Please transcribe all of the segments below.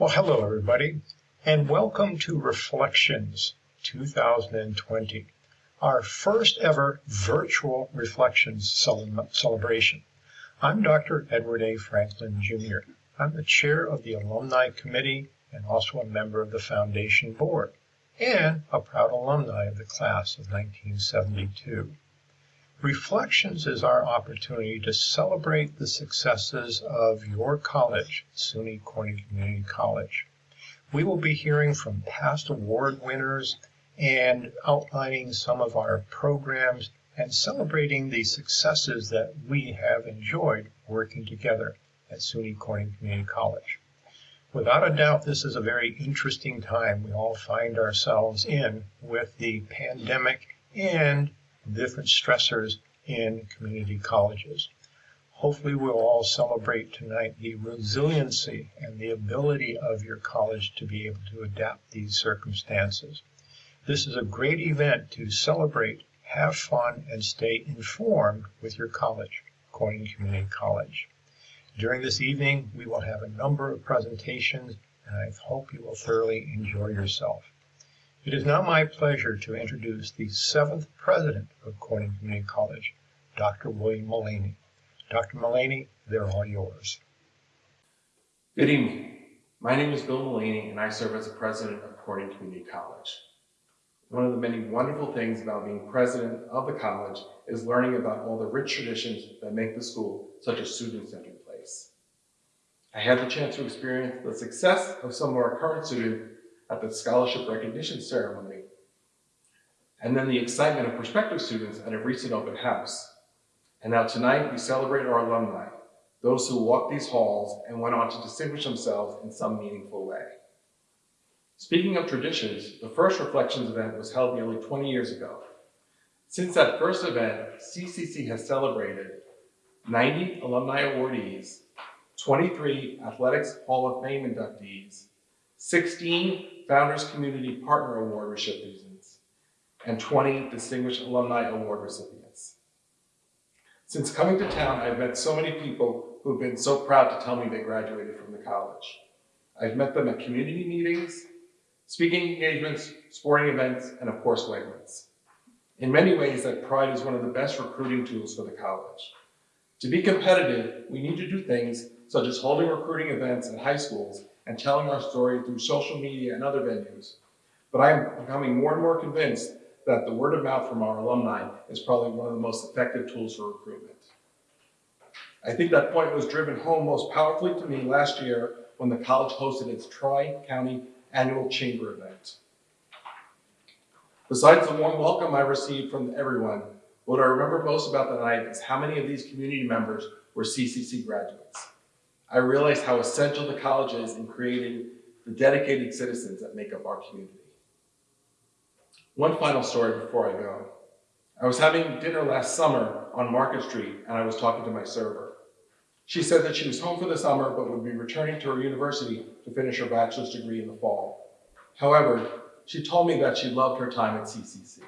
Well, hello, everybody, and welcome to Reflections 2020, our first ever virtual Reflections celebration. I'm Dr. Edward A. Franklin, Jr. I'm the chair of the Alumni Committee and also a member of the Foundation Board, and a proud alumni of the class of 1972. Reflections is our opportunity to celebrate the successes of your college, SUNY Corning Community College. We will be hearing from past award winners and outlining some of our programs and celebrating the successes that we have enjoyed working together at SUNY Corning Community College. Without a doubt, this is a very interesting time we all find ourselves in with the pandemic and different stressors in community colleges. Hopefully we'll all celebrate tonight the resiliency and the ability of your college to be able to adapt these circumstances. This is a great event to celebrate, have fun, and stay informed with your college, Corning Community College. During this evening, we will have a number of presentations, and I hope you will thoroughly enjoy yourself. It is now my pleasure to introduce the seventh president of Corning Community College, Dr. William Mullaney. Dr. Mullaney, they're all yours. Good evening. My name is Bill Mullaney, and I serve as the president of Corning Community College. One of the many wonderful things about being president of the college is learning about all the rich traditions that make the school such a student-centered place. I had the chance to experience the success of some of our current students at the scholarship recognition ceremony, and then the excitement of prospective students at a recent open house. And now tonight we celebrate our alumni, those who walked these halls and went on to distinguish themselves in some meaningful way. Speaking of traditions, the first Reflections event was held nearly 20 years ago. Since that first event, CCC has celebrated 90 alumni awardees, 23 Athletics Hall of Fame inductees, 16 Founders Community Partner Award recipients, and 20 Distinguished Alumni Award recipients. Since coming to town, I've met so many people who've been so proud to tell me they graduated from the college. I've met them at community meetings, speaking engagements, sporting events, and of course, Wegmans. In many ways, that pride is one of the best recruiting tools for the college. To be competitive, we need to do things such as holding recruiting events at high schools and telling our story through social media and other venues. But I am becoming more and more convinced that the word of mouth from our alumni is probably one of the most effective tools for recruitment. I think that point was driven home most powerfully to me last year when the college hosted its Tri-County annual chamber event. Besides the warm welcome I received from everyone, what I remember most about the night is how many of these community members were CCC graduates. I realized how essential the college is in creating the dedicated citizens that make up our community. One final story before I go. I was having dinner last summer on Market Street and I was talking to my server. She said that she was home for the summer but would be returning to her university to finish her bachelor's degree in the fall. However, she told me that she loved her time at CCC.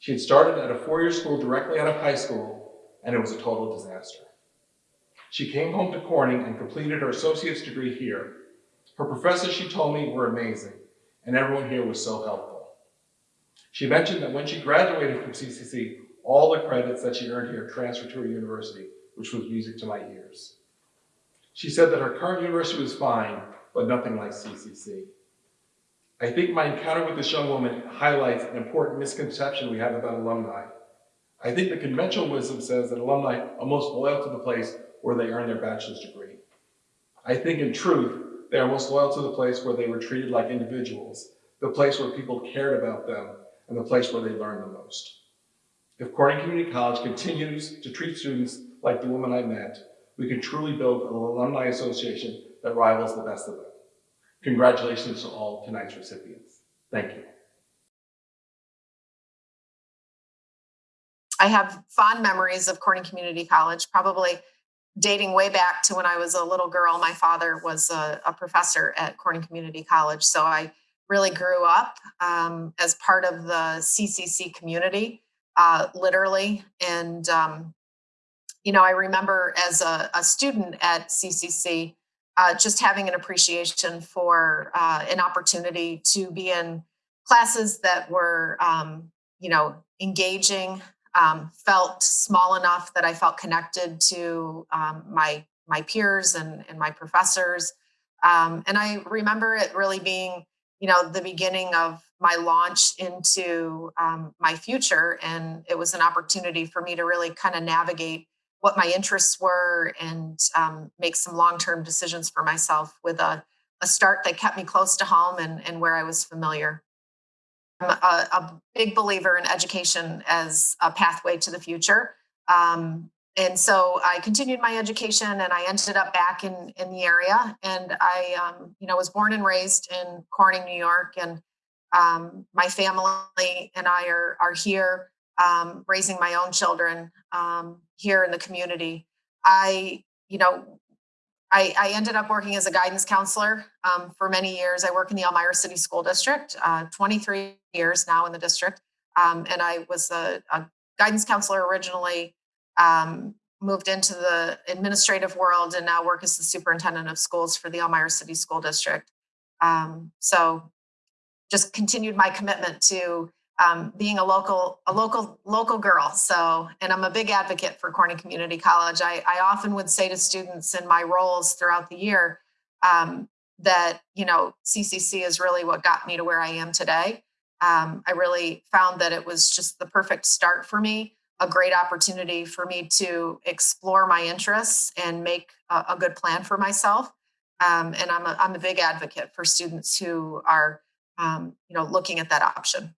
She had started at a four-year school directly out of high school and it was a total disaster. She came home to Corning and completed her associate's degree here. Her professors, she told me, were amazing, and everyone here was so helpful. She mentioned that when she graduated from CCC, all the credits that she earned here transferred to her university, which was music to my ears. She said that her current university was fine, but nothing like CCC. I think my encounter with this young woman highlights an important misconception we have about alumni. I think the conventional wisdom says that alumni are most loyal to the place where they earned their bachelor's degree. I think in truth, they are most loyal to the place where they were treated like individuals, the place where people cared about them, and the place where they learned the most. If Corning Community College continues to treat students like the woman I met, we can truly build an alumni association that rivals the best of them. Congratulations to all tonight's recipients. Thank you. I have fond memories of Corning Community College, probably dating way back to when I was a little girl. My father was a, a professor at Corning Community College, so I really grew up um, as part of the CCC community, uh, literally. And, um, you know, I remember as a, a student at CCC, uh, just having an appreciation for uh, an opportunity to be in classes that were, um, you know, engaging, um, felt small enough that I felt connected to um, my my peers and, and my professors. Um, and I remember it really being, you know, the beginning of my launch into um, my future. And it was an opportunity for me to really kind of navigate what my interests were and um, make some long-term decisions for myself with a, a start that kept me close to home and, and where I was familiar. I'm a, a big believer in education as a pathway to the future. Um, and so I continued my education and I ended up back in, in the area. And I, um, you know, was born and raised in Corning, New York. And um, my family and I are, are here um, raising my own children um, here in the community. I, you know, I, I, ended up working as a guidance counselor um, for many years. I work in the Elmira City School District, uh, 23 years now in the district. Um, and I was a, a, guidance counselor originally, um, moved into the administrative world, and now work as the superintendent of schools for the Elmira City School District. Um, so just continued my commitment to um, being a local a local local girl. So and i'm a big advocate for corning community college. I, I often would say to students in my roles throughout the year um, that you know ccc is really what got me to where i am today. Um, i really found that it was just the perfect start for me a great opportunity for me to explore my interests and make a, a good plan for myself. Um, and I'm a, I'm a big advocate for students who are um, you know looking at that option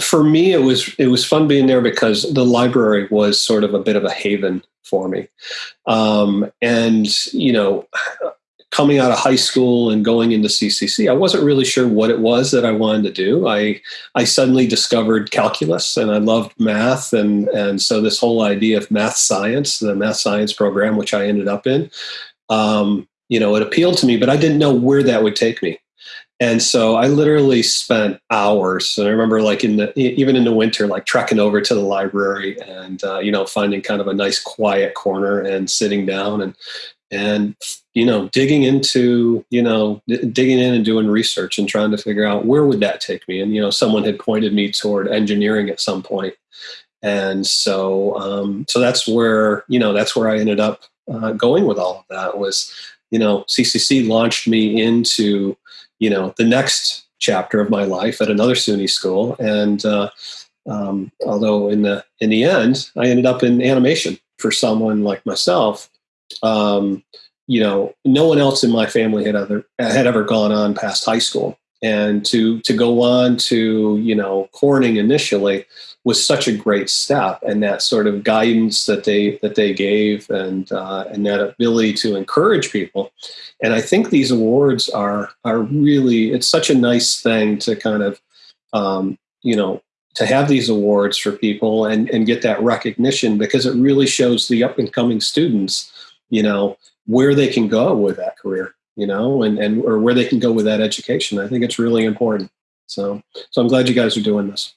for me it was it was fun being there because the library was sort of a bit of a haven for me. Um, and you know coming out of high school and going into ccc i wasn't really sure what it was that i wanted to do. I i suddenly discovered calculus and i loved math and and so this whole idea of math science the math science program which i ended up in um, you know it appealed to me but i didn't know where that would take me and so I literally spent hours. And I remember, like in the even in the winter, like trekking over to the library and uh, you know finding kind of a nice quiet corner and sitting down and and you know digging into you know digging in and doing research and trying to figure out where would that take me. And you know, someone had pointed me toward engineering at some point, and so um, so that's where you know that's where I ended up uh, going with all of that was you know CCC launched me into you know the next chapter of my life at another SUNY school. And uh, um, although in the in the end, I ended up in animation for someone like myself. Um, you know, no one else in my family had ever had ever gone on past high school, and to to go on to you know Corning initially was such a great step, and that sort of guidance that they that they gave, and uh, and that ability to encourage people. And I think these awards are are really it's such a nice thing to kind of um, you know to have these awards for people and and get that recognition because it really shows the up and coming students you know where they can go with that career you know and and or where they can go with that education. I think it's really important. So so i'm glad you guys are doing this.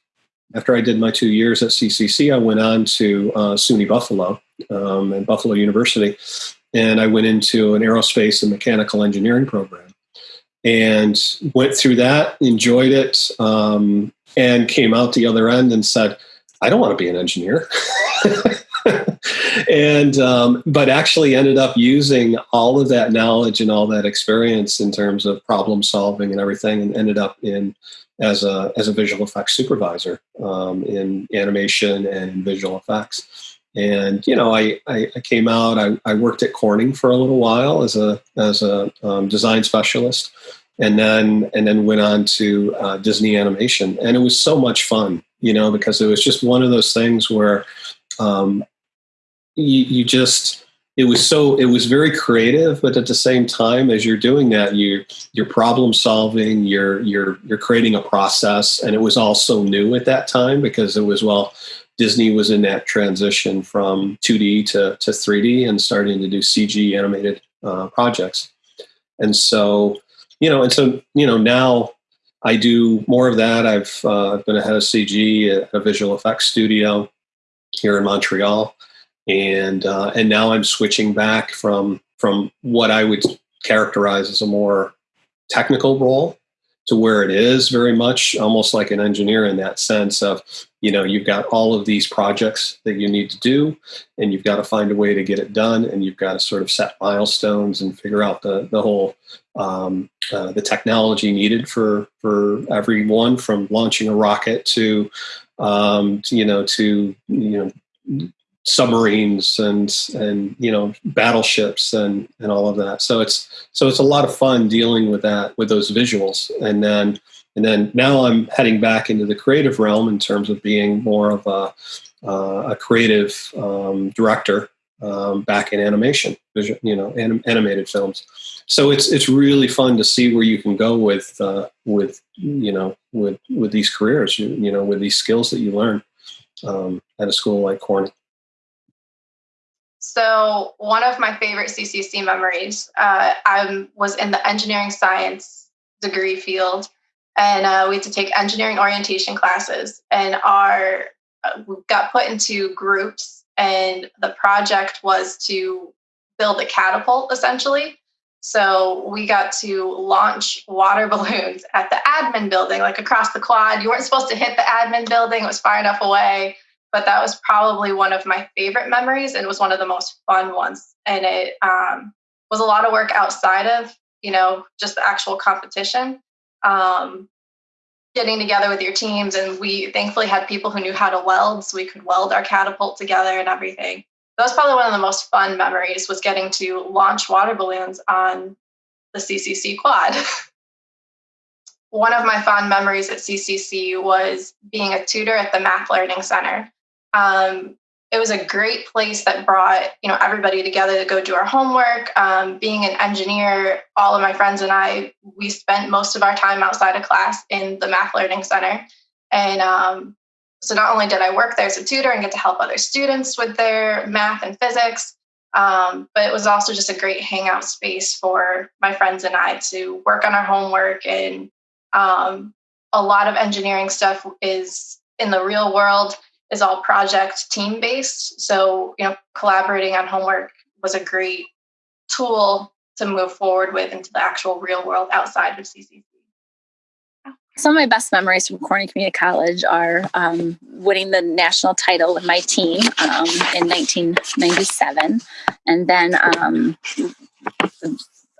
After I did my two years at CCC, I went on to uh, SUNY Buffalo um, and Buffalo University, and I went into an aerospace and mechanical engineering program, and went through that, enjoyed it, um, and came out the other end and said, "I don't want to be an engineer." and um, but actually ended up using all of that knowledge and all that experience in terms of problem solving and everything, and ended up in as a as a visual effects supervisor um, in animation and visual effects. And you know, I, I, I came out. I, I, worked at Corning for a little while as a as a um, design specialist, and then and then went on to uh, Disney Animation, and it was so much fun. You know, because it was just one of those things where um, you, you just it was so it was very creative but at the same time as you're doing that you you're problem solving you're you're you're creating a process and it was all so new at that time because it was well disney was in that transition from 2d to, to 3d and starting to do cg animated uh, projects. And so you know and so you know now i do more of that. I've uh, been a head of cg at a visual effects studio here in montreal and uh, and now I'm switching back from from what I would characterize as a more technical role to where it is very much almost like an engineer in that sense of you know you've got all of these projects that you need to do and you've got to find a way to get it done and you've got to sort of set milestones and figure out the, the whole um, uh, the technology needed for for everyone from launching a rocket to, um, to you know to you know submarines and and you know battleships and and all of that. So it's so it's a lot of fun dealing with that with those visuals. And then and then now i'm heading back into the creative realm in terms of being more of a uh, a creative um, director um, back in animation you know anim- animated films. So it's it's really fun to see where you can go with uh, with you know with with these careers you, you know with these skills that you learn um, at a school like Corning. So one of my favorite CCC memories, uh, I was in the engineering science degree field, and uh, we had to take engineering orientation classes, and our uh, we got put into groups, and the project was to build a catapult essentially. So we got to launch water balloons at the admin building, like across the quad. You weren't supposed to hit the admin building; it was far enough away but that was probably one of my favorite memories and was one of the most fun ones. And it um, was a lot of work outside of you know just the actual competition um, getting together with your teams. And we thankfully had people who knew how to weld so we could weld our catapult together and everything. That was probably one of the most fun memories was getting to launch water balloons on the ccc quad. One of my fond memories at ccc was being a tutor at the math learning center um, it was a great place that brought you know everybody together to go do our homework. Um, being an engineer all of my friends and i we spent most of our time outside of class in the math learning center. And um, so not only did i work there as a tutor and get to help other students with their math and physics um, but it was also just a great hangout space for my friends and i to work on our homework. And um, a lot of engineering stuff is in the real world is all project team based. So, you know, collaborating on homework was a great tool to move forward with into the actual real world outside of CCC. Some of my best memories from Corning Community College are um, winning the national title with my team um, in 1997. And then um,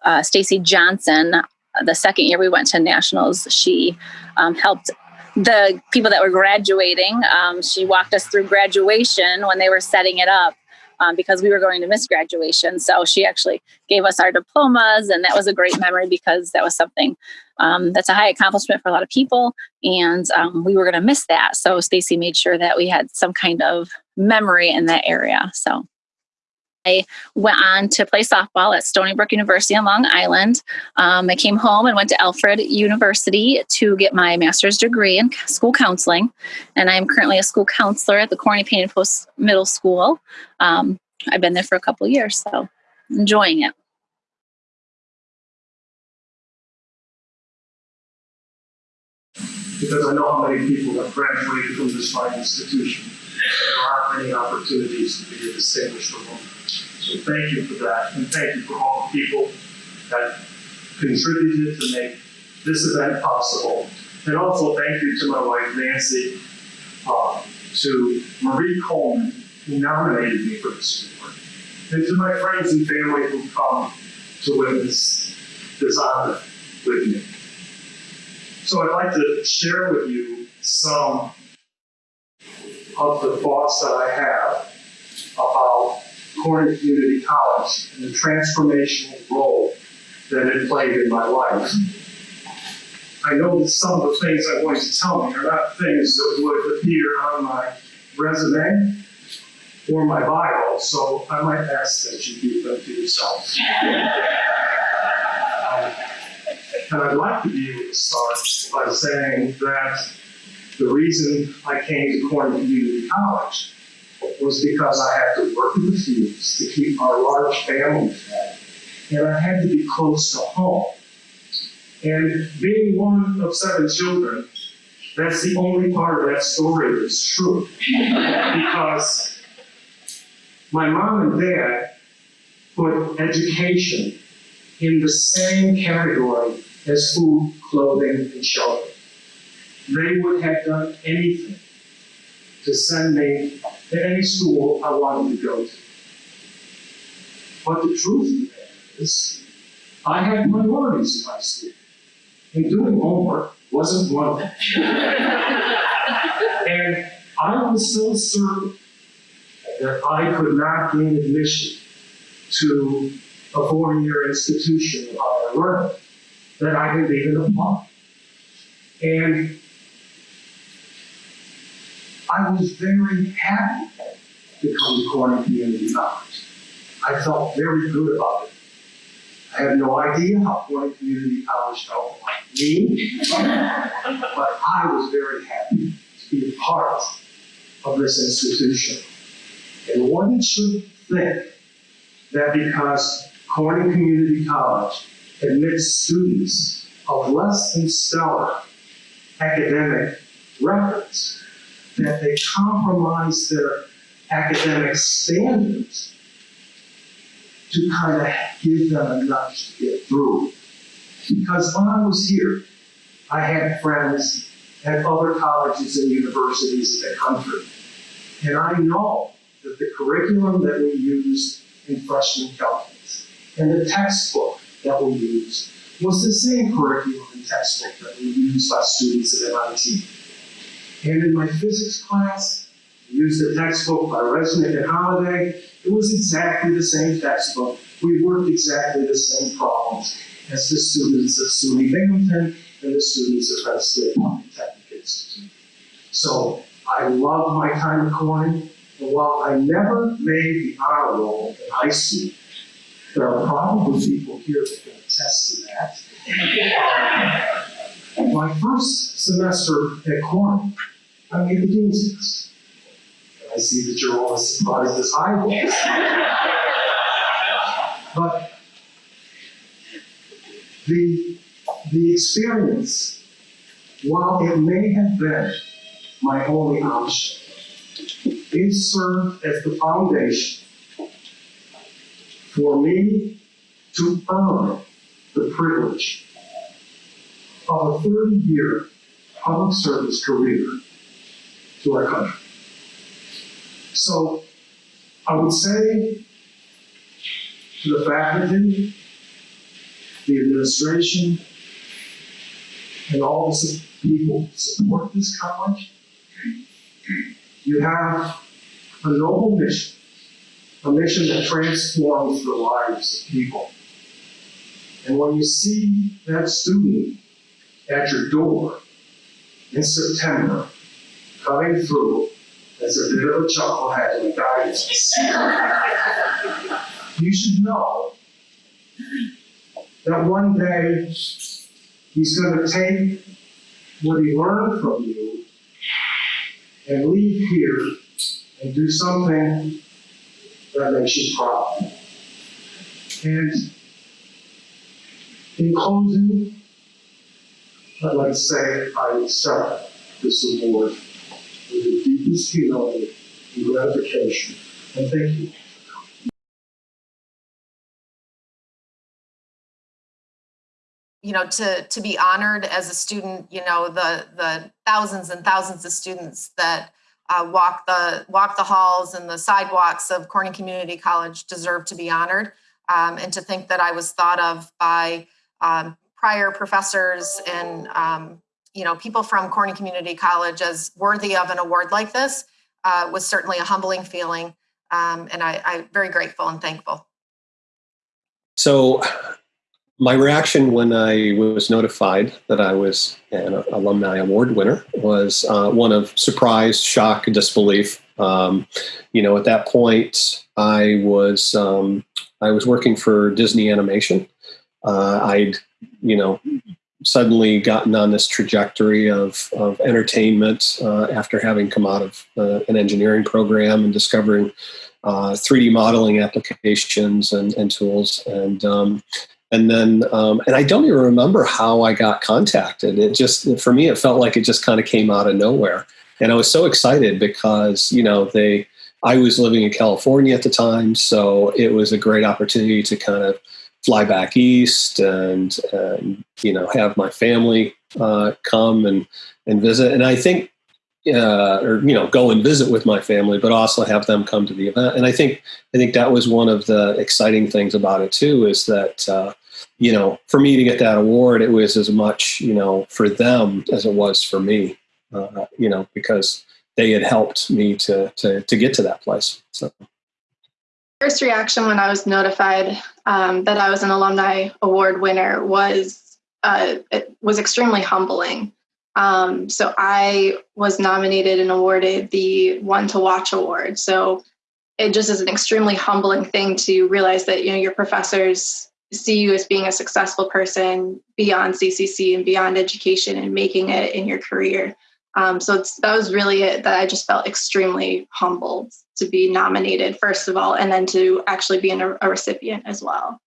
uh, Stacy Johnson, the second year we went to nationals, she um, helped the people that were graduating. Um, she walked us through graduation when they were setting it up um, because we were going to miss graduation. So she actually gave us our diplomas, and that was a great memory because that was something um, that's a high accomplishment for a lot of people, and um, we were going to miss that. So Stacy made sure that we had some kind of memory in that area. So I went on to play softball at Stony Brook University on Long Island. Um, I came home and went to Alfred University to get my master's degree in school counseling. And I'm currently a school counselor at the Corning Painted Post Middle School. Um, I've been there for a couple years, so enjoying it. Because I know how many people have graduated from this fine institution. There aren't many opportunities to be a distinguished alumni. So thank you for that, and thank you for all the people that contributed to make this event possible. And also thank you to my wife Nancy, uh, to Marie Coleman, who nominated me for this award, and to my friends and family who come to witness this honor with me. So I'd like to share with you some of the thoughts that I have about Corning Community College and the transformational role that it played in my life. I know that some of the things I'm going to tell you are not things that would appear on my resume or my bio, so I might ask that you keep them to yourself. Um, and I'd like to be able to start by saying that the reason I came to Corning Community College was because I had to work in the fields to keep our large family fed, and I had to be close to home. And being one of seven children, that's the only part of that story that's true. because my mom and dad put education in the same category as food, clothing, and shelter. They would have done anything to send me to any school I wanted to go to. But the truth of the matter is, I had minorities in my school, and doing homework wasn't one of them. and I was so certain that I could not gain admission to a four-year institution of higher learning that I didn't even apply. And I was very happy to come to Corning Community College. I felt very good about it. I have no idea how Corning Community College felt about me, but I was very happy to be a part of this institution. And one should think that because Corning Community College admits students of less than stellar academic records, that they compromise their academic standards to kind of give them a nudge to get through. Because when I was here, I had friends at other colleges and universities in the country. And I know that the curriculum that we used in freshman calculus and the textbook that we used was the same curriculum and textbook that we used by students at MIT. And in my physics class, I used a textbook by Resnick and Halliday. It was exactly the same textbook. We worked exactly the same problems as the students of SUNY Binghamton and the students of Penn State Polytechnic Institute. So I love my time at Corning, and while I never made the honor roll in high school, there are probably people here that can attest to that. My first semester at Cornell, I made the dean's list. I see that you're all as surprised as I was. But the, the experience, while it may have been my only option, it served as the foundation for me to earn the privilege of a 30 year public service career to our country. So I would say to the faculty, the administration, and all the people who support this college, you have a noble mission, a mission that transforms the lives of people. And when you see that student at your door in September coming through as a bit of a chucklehead and guidance, you should know that one day he's going to take what he learned from you and leave here and do something that makes you proud. And in closing, Like to say I accept this award with the deepest humility and gratification. And thank you. you know to to be honored as a student you know the the thousands and thousands of students that uh, walk the walk the halls and the sidewalks of Corning Community College deserve to be honored um, and to think that I was thought of by um, prior professors and um, you know people from Corning Community College as worthy of an award like this uh, was certainly a humbling feeling um, and I, I'm very grateful and thankful. So my reaction when I was notified that I was an alumni award winner was uh, one of surprise, shock, disbelief. Um, you know, at that point, I was um, I was working for Disney Animation. Uh, I'd you know suddenly gotten on this trajectory of, of entertainment uh, after having come out of uh, an engineering program and discovering 3D uh, modeling applications and, and tools. And um, and then um, and i don't even remember how i got contacted it just for me it felt like it just kind of came out of nowhere and i was so excited because you know they I was living in California at the time, so it was a great opportunity to kind of fly back east and, and you know have my family uh, come and and visit. And I think uh, or you know go and visit with my family, but also have them come to the event. And I think I think that was one of the exciting things about it too is that uh, you know for me to get that award, it was as much you know for them as it was for me. Uh, you know because they had helped me to to to get to that place. So. First reaction when I was notified um, that I was an alumni award winner was uh, it was extremely humbling. Um, so I was nominated and awarded the One to Watch award. So it just is an extremely humbling thing to realize that you know your professors see you as being a successful person beyond CCC and beyond education and making it in your career. Um, so that was really it that I just felt extremely humbled to be nominated, first of all, and then to actually be a, a recipient as well.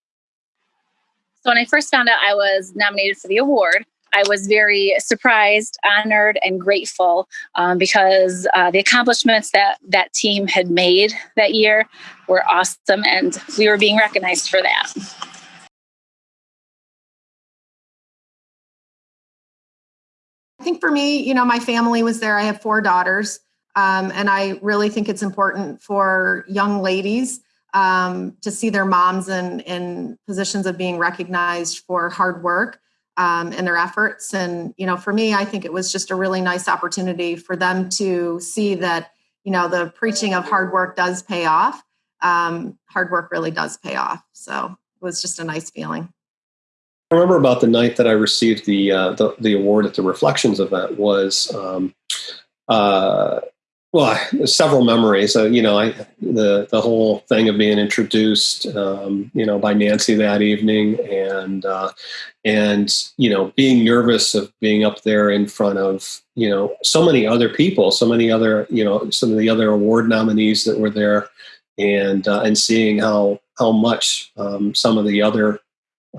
So when I first found out I was nominated for the award, I was very surprised, honored, and grateful um, because uh, the accomplishments that that team had made that year were awesome, and we were being recognized for that. I think for me, you know, my family was there. I have four daughters, um, and I really think it's important for young ladies um, to see their moms in, in positions of being recognized for hard work um, and their efforts. And, you know, for me, I think it was just a really nice opportunity for them to see that, you know, the preaching of hard work does pay off. Um, hard work really does pay off. So it was just a nice feeling. I remember about the night that I received the uh, the, the, award at the Reflections event was um, uh, well, several memories. Uh, you know, I, the the whole thing of being introduced, um, you know, by Nancy that evening, and uh, and you know, being nervous of being up there in front of you know so many other people, so many other you know some of the other award nominees that were there, and uh, and seeing how how much um, some of the other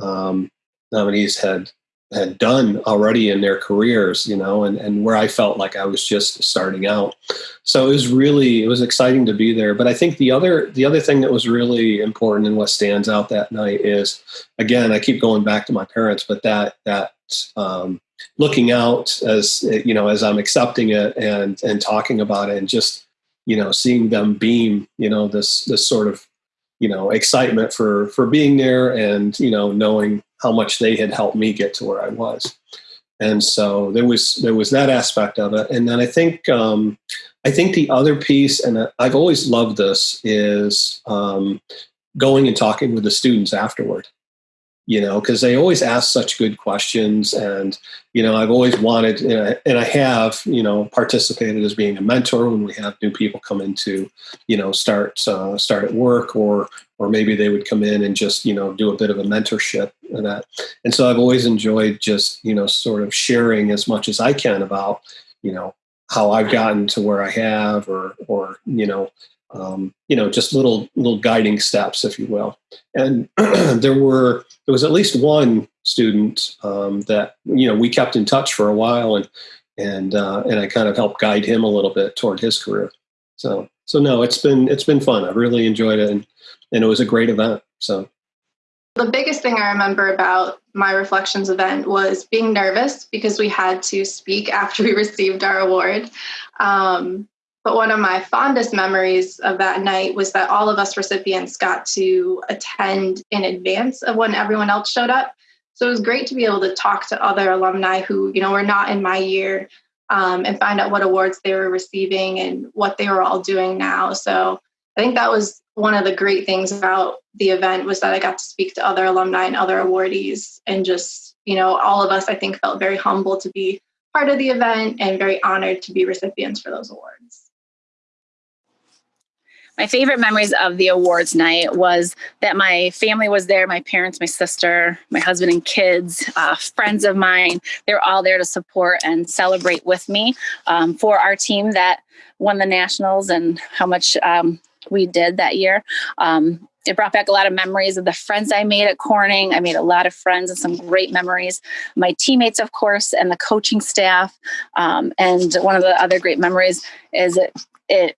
um, nominees had had done already in their careers, you know, and, and where I felt like I was just starting out. So it was really it was exciting to be there. But I think the other the other thing that was really important and what stands out that night is again, I keep going back to my parents, but that that um, looking out as you know, as I'm accepting it and and talking about it and just, you know, seeing them beam, you know, this this sort of you know excitement for for being there and you know knowing how much they had helped me get to where I was. And so there was there was that aspect of it, and then I think um, I think the other piece, and I've always loved this, is um, going and talking with the students afterward you know, because they always ask such good questions. And, you know, I've always wanted, and I have, you know, participated as being a mentor when we have new people come into, you know, start, uh, start at work or, or maybe they would come in and just, you know, do a bit of a mentorship and that. And so I've always enjoyed just, you know, sort of sharing as much as I can about, you know, how I've gotten to where I have or, or, you know, um, you know, just little little guiding steps, if you will. And there were there was at least one student um, that you know we kept in touch for a while, and and uh, and I kind of helped guide him a little bit toward his career. So so no, it's been it's been fun. I really enjoyed it, and and it was a great event. So the biggest thing I remember about my reflections event was being nervous because we had to speak after we received our award. Um, but one of my fondest memories of that night was that all of us recipients got to attend in advance of when everyone else showed up. So it was great to be able to talk to other alumni who, you know, were not in my year um, and find out what awards they were receiving and what they were all doing now. So I think that was one of the great things about the event was that I got to speak to other alumni and other awardees and just, you know, all of us I think felt very humble to be part of the event and very honored to be recipients for those awards my favorite memories of the awards night was that my family was there my parents my sister my husband and kids uh, friends of mine they're all there to support and celebrate with me um, for our team that won the nationals and how much um, we did that year um, it brought back a lot of memories of the friends I made at Corning. I made a lot of friends and some great memories. My teammates, of course, and the coaching staff. Um, and one of the other great memories is it, it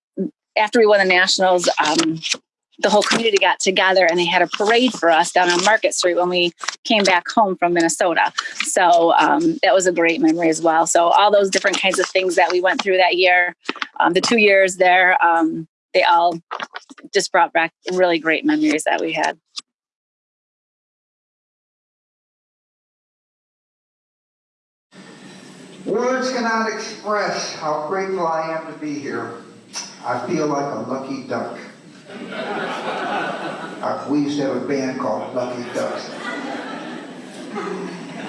after we won the nationals, um, the whole community got together and they had a parade for us down on Market Street when we came back home from Minnesota. So um, that was a great memory as well. So all those different kinds of things that we went through that year, um, the two years there, um, they all just brought back really great memories that we had. Words cannot express how grateful I am to be here. I feel like a lucky duck. Uh, we used to have a band called Lucky Ducks.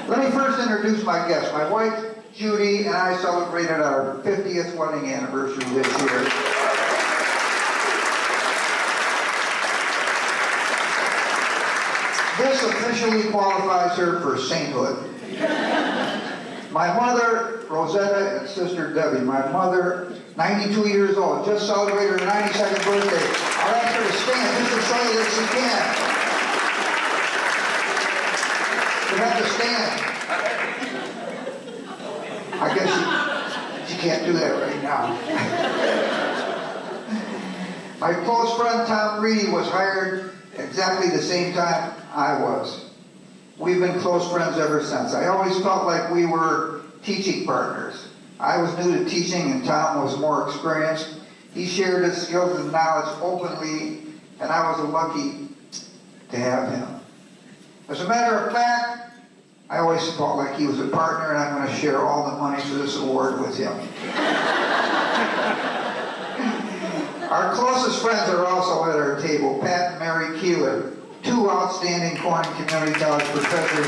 Let me first introduce my guest. My wife, Judy, and I celebrated our 50th wedding anniversary this year. This officially qualifies her for sainthood. My mother, Rosetta, and sister Debbie. My mother, 92 years old, just celebrated her 92nd birthday. I'll ask her to stand just to show you that she can. You have to stand. I guess she, she can't do that right now. My close friend Tom Reedy was hired exactly the same time I was. We've been close friends ever since. I always felt like we were teaching partners. I was new to teaching and Tom was more experienced. He shared his skills and knowledge openly and I was lucky to have him. As a matter of fact, I always felt like he was a partner and I'm going to share all the money for this award with him. our closest friends are also at our table, Pat and Mary Keeler, two outstanding Corning Community College professors.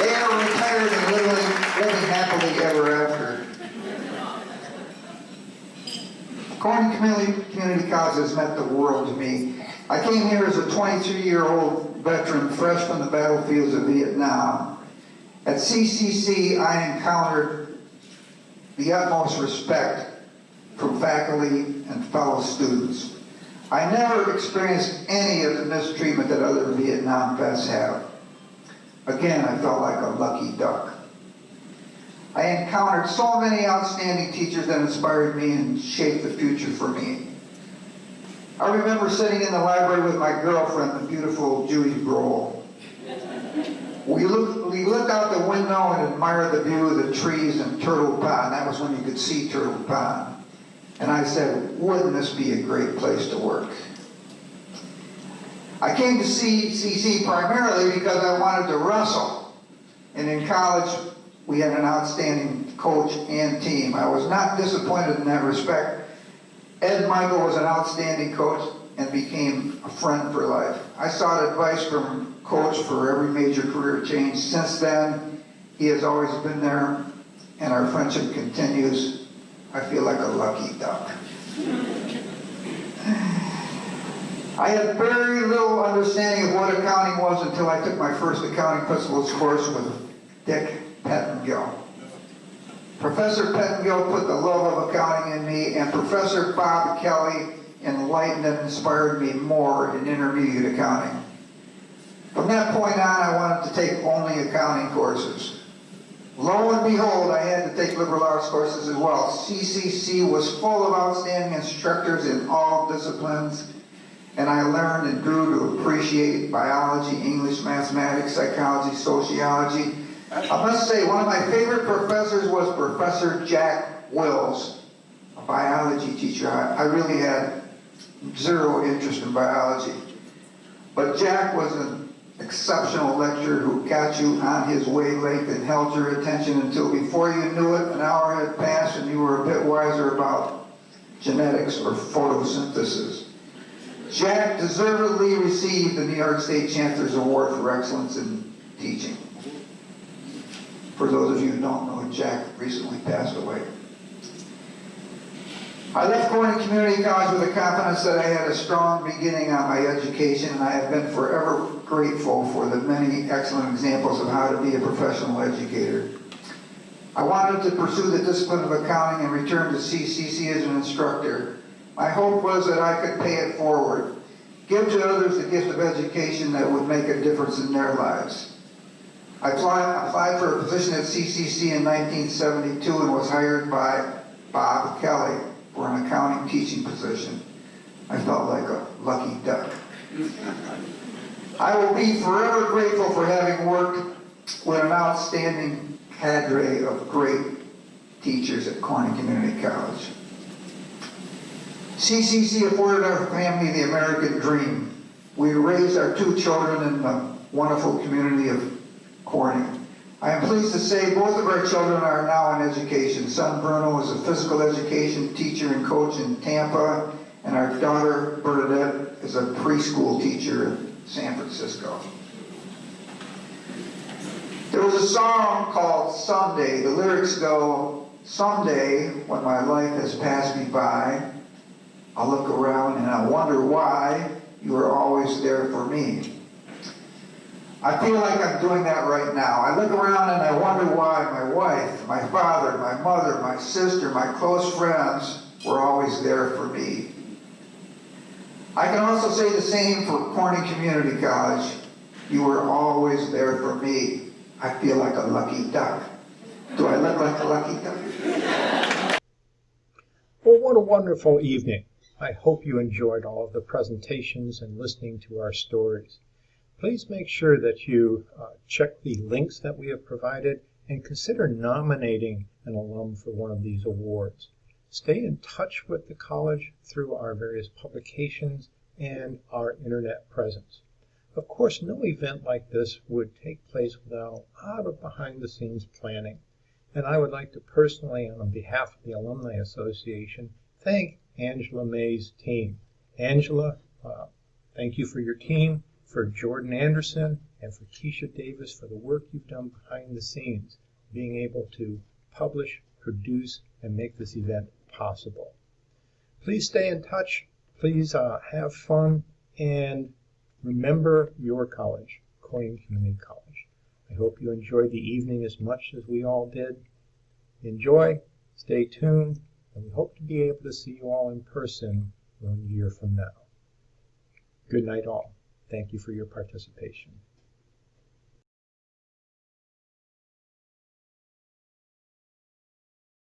They are retired and living, living happily ever after. Corning Community, Community College has meant the world to me. I came here as a 23-year-old veteran fresh from the battlefields of Vietnam. At CCC, I encountered the utmost respect from faculty and fellow students. I never experienced any of the mistreatment that other Vietnam vets have. Again, I felt like a lucky duck. I encountered so many outstanding teachers that inspired me and shaped the future for me. I remember sitting in the library with my girlfriend, the beautiful Judy Brohl. We looked, we looked out the window and admired the view of the trees and Turtle Pond. That was when you could see Turtle Pond. And I said, wouldn't this be a great place to work? I came to CCC primarily because I wanted to wrestle. And in college, we had an outstanding coach and team. I was not disappointed in that respect. Ed Michael was an outstanding coach and became a friend for life. I sought advice from coach for every major career change. Since then, he has always been there, and our friendship continues. I feel like a lucky duck. I had very little understanding of what accounting was until I took my first accounting principles course with Dick Pettengill. Professor Pettengill put the love of accounting in me, and Professor Bob Kelly enlightened and inspired me more in intermediate accounting. From that point on, I wanted to take only accounting courses. Lo and behold, I had to take liberal arts courses as well. CCC was full of outstanding instructors in all disciplines, and I learned and grew to appreciate biology, English, mathematics, psychology, sociology. I must say, one of my favorite professors was Professor Jack Wills, a biology teacher. I, I really had zero interest in biology. But Jack was an exceptional lecturer who got you on his wavelength and held your attention until before you knew it, an hour had passed and you were a bit wiser about genetics or photosynthesis. Jack deservedly received the New York State Chancellor's Award for Excellence in Teaching. For those of you who don't know, Jack recently passed away. I left Corning Community College with the confidence that I had a strong beginning on my education, and I have been forever grateful for the many excellent examples of how to be a professional educator. I wanted to pursue the discipline of accounting and return to CCC as an instructor. My hope was that I could pay it forward, give to others the gift of education that would make a difference in their lives. I applied for a position at CCC in 1972 and was hired by Bob Kelly. for an accounting teaching position. I felt like a lucky duck. I will be forever grateful for having worked with an outstanding cadre of great teachers at Corning Community College. CCC afforded our family the American dream. We raised our two children in the wonderful community of Corning. I am pleased to say both of our children are now in education. Son Bruno is a physical education teacher and coach in Tampa, and our daughter Bernadette is a preschool teacher San Francisco. There was a song called Someday. The lyrics go, Someday, when my life has passed me by, I'll look around and I wonder why you are always there for me. I feel like I'm doing that right now. I look around and I wonder why my wife, my father, my mother, my sister, my close friends were always there for me. I can also say the same for Corning Community College. You were always there for me. I feel like a lucky duck. Do I look like a lucky duck? Well, what a wonderful evening. I hope you enjoyed all of the presentations and listening to our stories. Please make sure that you uh, check the links that we have provided and consider nominating an alum for one of these awards. Stay in touch with the college through our various publications and our internet presence. Of course, no event like this would take place without a lot of behind the scenes planning. And I would like to personally, on behalf of the Alumni Association, thank Angela May's team. Angela, uh, thank you for your team, for Jordan Anderson, and for Keisha Davis for the work you've done behind the scenes, being able to publish, produce, and make this event possible. Please stay in touch. Please uh, have fun and remember your college, Corning Community College. I hope you enjoyed the evening as much as we all did. Enjoy, stay tuned, and we hope to be able to see you all in person one year from now. Good night, all. Thank you for your participation.